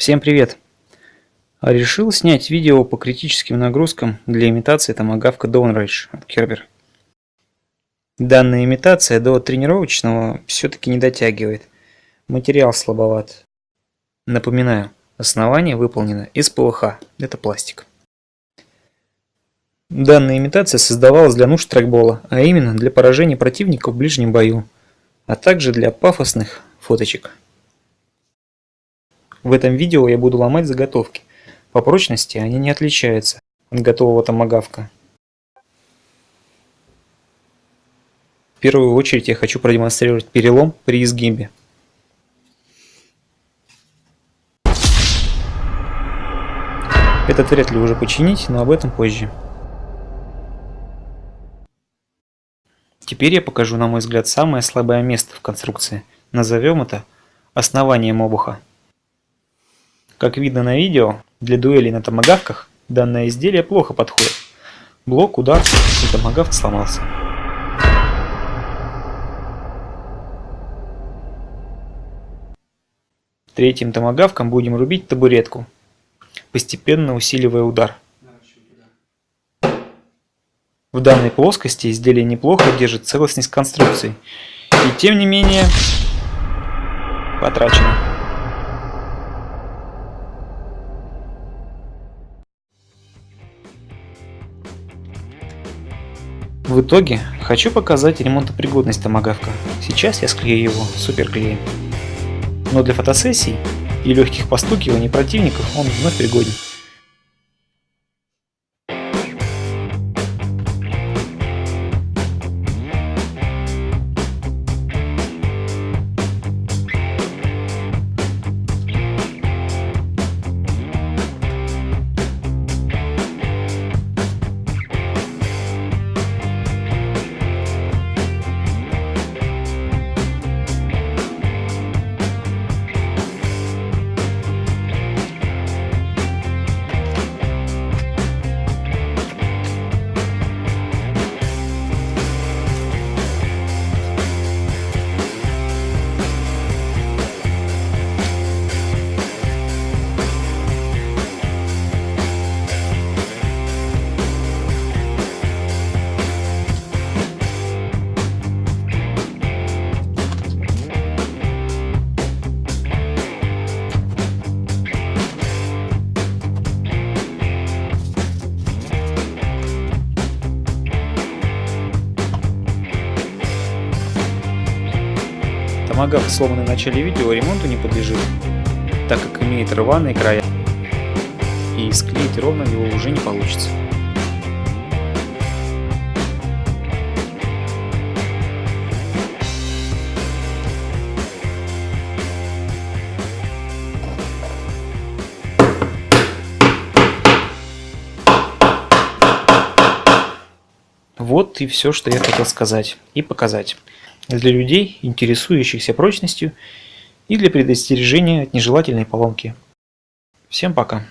Всем привет! Решил снять видео по критическим нагрузкам для имитации томагавка Downrange от Kerber. Данная имитация до тренировочного все-таки не дотягивает. Материал слабоват. Напоминаю, основание выполнено из ПВХ, это пластик. Данная имитация создавалась для нужд трекбола, а именно для поражения противника в ближнем бою, а также для пафосных фоточек. В этом видео я буду ломать заготовки. По прочности они не отличаются от готового томагавка. В первую очередь я хочу продемонстрировать перелом при изгибе. Этот вряд ли уже починить, но об этом позже. Теперь я покажу, на мой взгляд, самое слабое место в конструкции. Назовем это основанием обуха. Как видно на видео, для дуэлей на томагавках данное изделие плохо подходит. Блок, удар и томагавк сломался. Третьим томагавком будем рубить табуретку, постепенно усиливая удар. В данной плоскости изделие неплохо держит целостность конструкции, и тем не менее потрачено. В итоге, хочу показать ремонтопригодность томагавка. Сейчас я склею его суперклеем. Но для фотосессий и легких постукиваний противников он вновь пригоден. Томагавк, сломанный в начале видео, ремонту не подлежит, так как имеет рваные края, и склеить ровно его уже не получится. Вот и все, что я хотел сказать и показать для людей, интересующихся прочностью и для предостережения от нежелательной поломки. Всем пока!